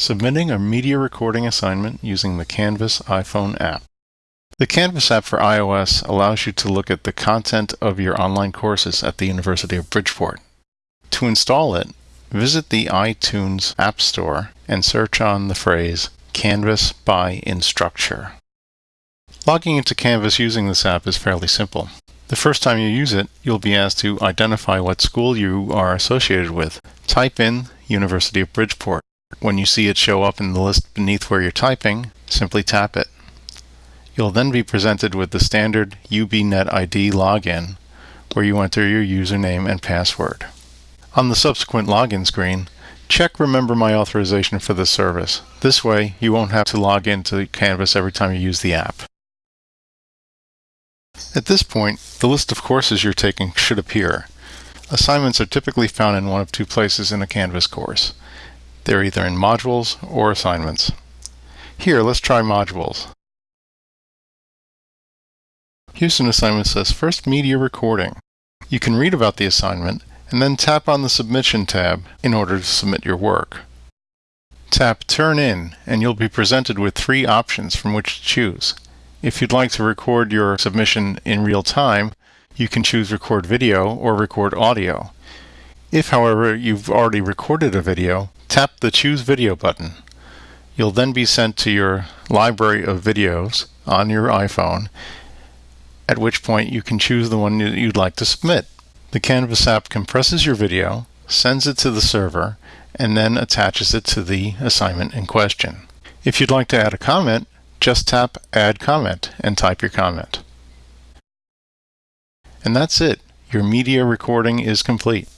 Submitting a media recording assignment using the Canvas iPhone app. The Canvas app for iOS allows you to look at the content of your online courses at the University of Bridgeport. To install it, visit the iTunes App Store and search on the phrase Canvas by Instructure. Logging into Canvas using this app is fairly simple. The first time you use it, you'll be asked to identify what school you are associated with. Type in University of Bridgeport. When you see it show up in the list beneath where you're typing, simply tap it. You'll then be presented with the standard UBNet ID login, where you enter your username and password. On the subsequent login screen, check Remember My Authorization for this service. This way, you won't have to log into Canvas every time you use the app. At this point, the list of courses you're taking should appear. Assignments are typically found in one of two places in a Canvas course. They're either in modules or assignments. Here, let's try modules. An assignment says First Media Recording. You can read about the assignment and then tap on the Submission tab in order to submit your work. Tap Turn In and you'll be presented with three options from which to choose. If you'd like to record your submission in real time, you can choose Record Video or Record Audio. If, however, you've already recorded a video, tap the Choose Video button. You'll then be sent to your library of videos on your iPhone, at which point you can choose the one that you'd like to submit. The Canvas app compresses your video, sends it to the server, and then attaches it to the assignment in question. If you'd like to add a comment, just tap Add Comment and type your comment. And that's it. Your media recording is complete.